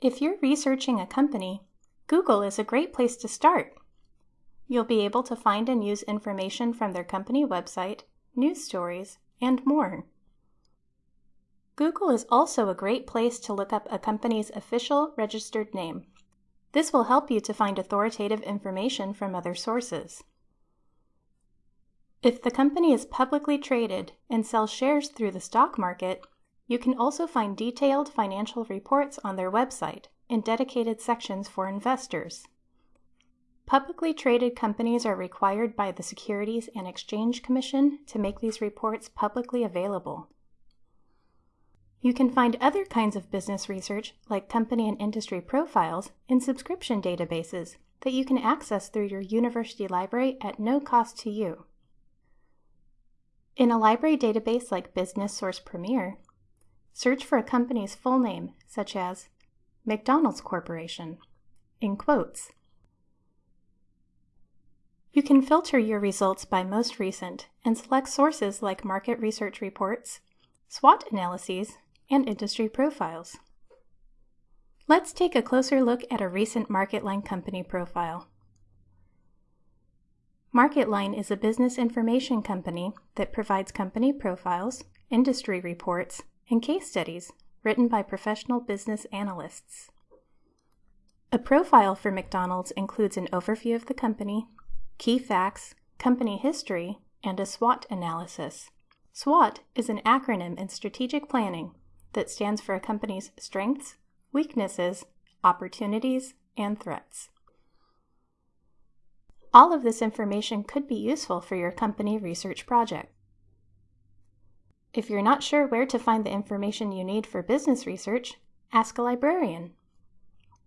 If you're researching a company, Google is a great place to start. You'll be able to find and use information from their company website, news stories, and more. Google is also a great place to look up a company's official registered name. This will help you to find authoritative information from other sources. If the company is publicly traded and sells shares through the stock market, you can also find detailed financial reports on their website in dedicated sections for investors. Publicly traded companies are required by the Securities and Exchange Commission to make these reports publicly available. You can find other kinds of business research, like company and industry profiles, in subscription databases that you can access through your university library at no cost to you. In a library database like Business Source Premier, Search for a company's full name, such as McDonald's Corporation, in quotes. You can filter your results by most recent and select sources like market research reports, SWOT analyses, and industry profiles. Let's take a closer look at a recent MarketLine company profile. MarketLine is a business information company that provides company profiles, industry reports, and case studies written by professional business analysts. A profile for McDonald's includes an overview of the company, key facts, company history, and a SWOT analysis. SWOT is an acronym in strategic planning that stands for a company's strengths, weaknesses, opportunities, and threats. All of this information could be useful for your company research project. If you're not sure where to find the information you need for business research, ask a librarian.